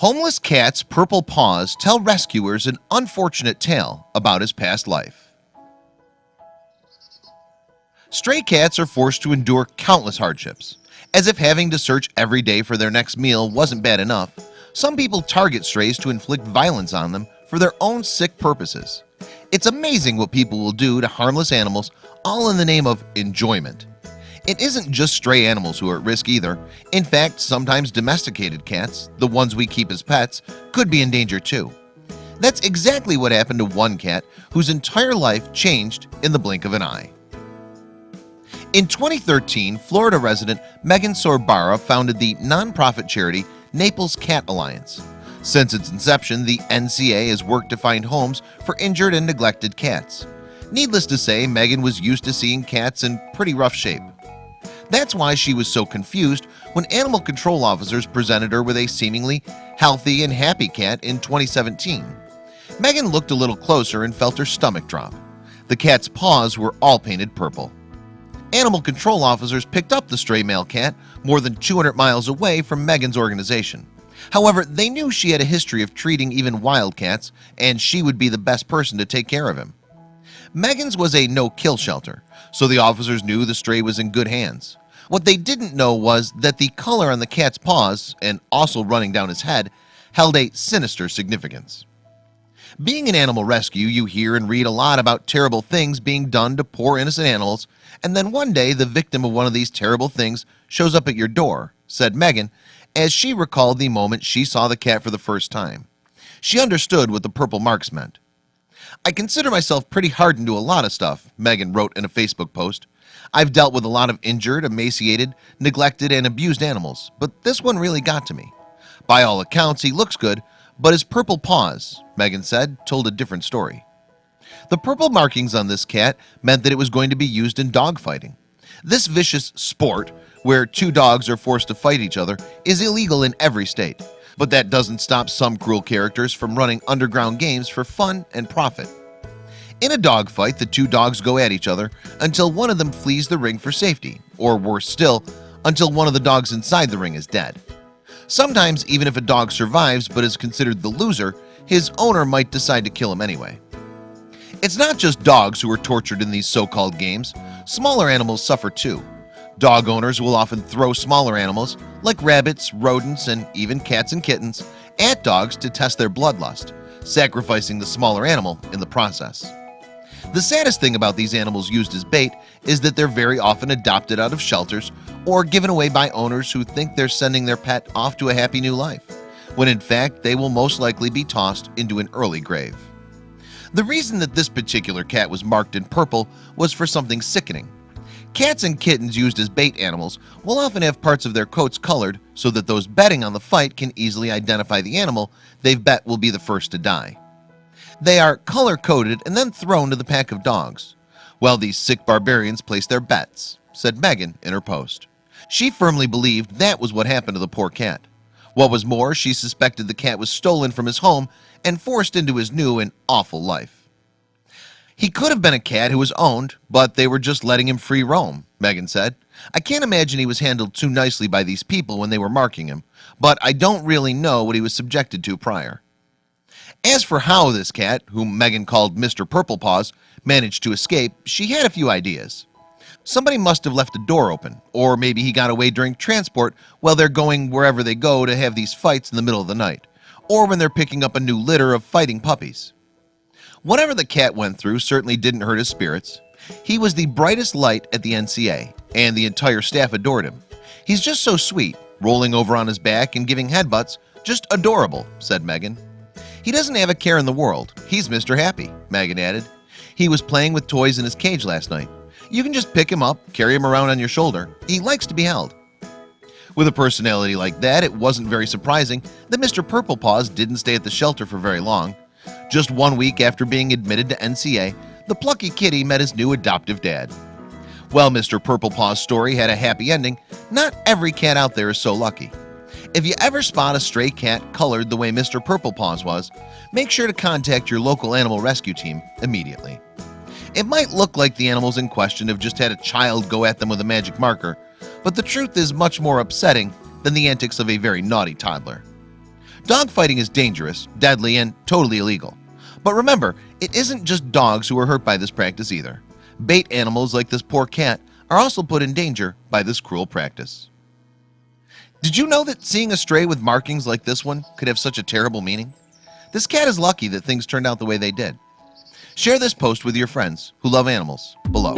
Homeless cat's purple paws tell rescuers an unfortunate tale about his past life. Stray cats are forced to endure countless hardships. As if having to search every day for their next meal wasn't bad enough Some people target strays to inflict violence on them for their own sick purposes. It's amazing what people will do to harmless animals all in the name of enjoyment it isn't just stray animals who are at risk either. In fact, sometimes domesticated cats the ones we keep as pets could be in danger too. That's exactly what happened to one cat whose entire life changed in the blink of an eye. In 2013 Florida resident Megan Sorbara founded the nonprofit charity Naples Cat Alliance. Since its inception the NCA has worked to find homes for injured and neglected cats. Needless to say Megan was used to seeing cats in pretty rough shape that's why she was so confused when animal control officers presented her with a seemingly healthy and happy cat in 2017 Megan looked a little closer and felt her stomach drop. The cat's paws were all painted purple. Animal control officers picked up the stray male cat more than 200 miles away from Megan's organization. However, they knew she had a history of treating even wild cats and she would be the best person to take care of him Megan's was a no-kill shelter so the officers knew the stray was in good hands. What they didn't know was that the color on the cat's paws and also running down his head held a sinister significance. Being an animal rescue you hear and read a lot about terrible things being done to poor innocent animals and then one day the victim of one of these terrible things shows up at your door said Megan as she recalled the moment she saw the cat for the first time. She understood what the purple marks meant I consider myself pretty hardened to a lot of stuff Megan wrote in a Facebook post. I've dealt with a lot of injured emaciated neglected and abused animals But this one really got to me. By all accounts He looks good, but his purple paws Megan said told a different story. The purple markings on this cat meant that it was going to be used in dogfighting This vicious sport where two dogs are forced to fight each other is illegal in every state. But that doesn't stop some cruel characters from running underground games for fun and profit in a dogfight the two dogs go at each other until one of them flees the ring for safety or worse still until one of the dogs inside the ring is dead. Sometimes even if a dog survives but is considered the loser his owner might decide to kill him anyway. It's not just dogs who are tortured in these so-called games. Smaller animals suffer too. Dog owners will often throw smaller animals like rabbits rodents and even cats and kittens at dogs to test their bloodlust sacrificing the smaller animal in the process the saddest thing about these animals used as bait is that they're very often adopted out of shelters or given away by owners who think they're sending their pet off to a happy new life when in fact they will most likely be tossed into an early grave. The reason that this particular cat was marked in purple was for something sickening. Cats and kittens used as bait animals will often have parts of their coats colored so that those betting on the fight can easily identify the animal they've bet will be the first to die they are color-coded and then thrown to the pack of dogs. While these sick barbarians place their bets said Megan in her post. She firmly believed that was what happened to the poor cat. What was more she suspected the cat was stolen from his home and forced into his new and awful life. He could have been a cat who was owned but they were just letting him free roam Megan said. I can't imagine he was handled too nicely by these people when they were marking him But I don't really know what he was subjected to prior as for how this cat whom Megan called Mr. Purple Paws managed to escape she had a few ideas. Somebody must have left a door open or maybe he got away during transport while they're going wherever they go to have these fights in the middle of the night or when they're picking up a new litter of fighting puppies. Whatever the cat went through certainly didn't hurt his spirits. He was the brightest light at the NCA and the entire staff adored him. He's just so sweet rolling over on his back and giving headbutts just adorable said Megan he doesn't have a care in the world He's mr. Happy Megan added he was playing with toys in his cage last night You can just pick him up carry him around on your shoulder He likes to be held with a personality like that It wasn't very surprising that mr. Purple Paws didn't stay at the shelter for very long just one week after being admitted to NCA the plucky kitty met his new adoptive dad Well, mr. Purple Paws story had a happy ending Not every cat out there is so lucky if you ever spot a stray cat colored the way Mr. Purple Paws was make sure to contact your local animal rescue team immediately It might look like the animals in question have just had a child go at them with a magic marker But the truth is much more upsetting than the antics of a very naughty toddler Dogfighting is dangerous, deadly, and totally illegal. But remember, it isn't just dogs who are hurt by this practice either. Bait animals like this poor cat are also put in danger by this cruel practice. Did you know that seeing a stray with markings like this one could have such a terrible meaning? This cat is lucky that things turned out the way they did. Share this post with your friends who love animals below.